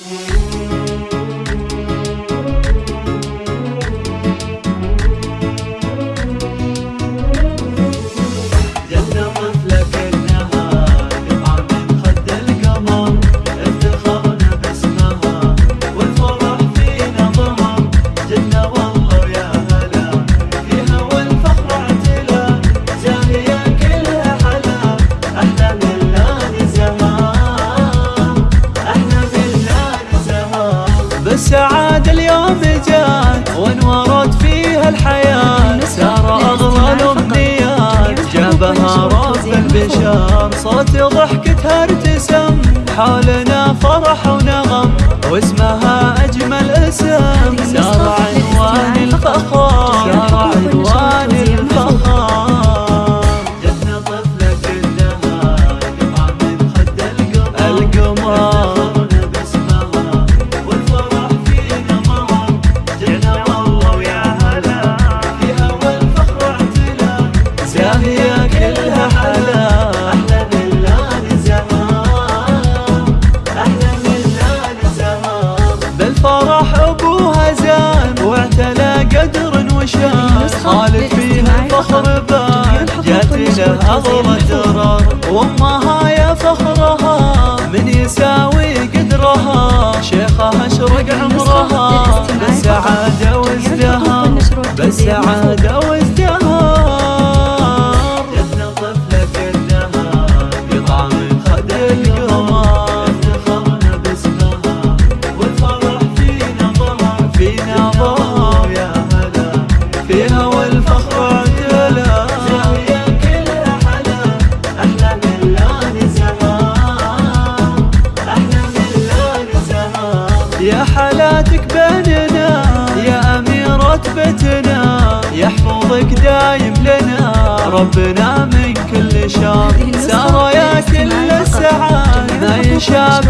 Música السعادة اليوم جات وانورت فيها الحياة. أغلى الأمنيات جابها رب البشر صوت ضحكتها ارتسم حولنا فرح ونغم واسمها أجمل اسم. سار فيها الفخر بان جات له اغلى درر وامها يا فخرها من يساوي قدرها. شيخها اشرق عمرها بالسعاده وازدهار بالسعاده يا حالاتك بيننا يا أميرة بيتنا يحفظك دايم لنا. ربنا من كل شر. سارة يا كل السعادة ما يشابه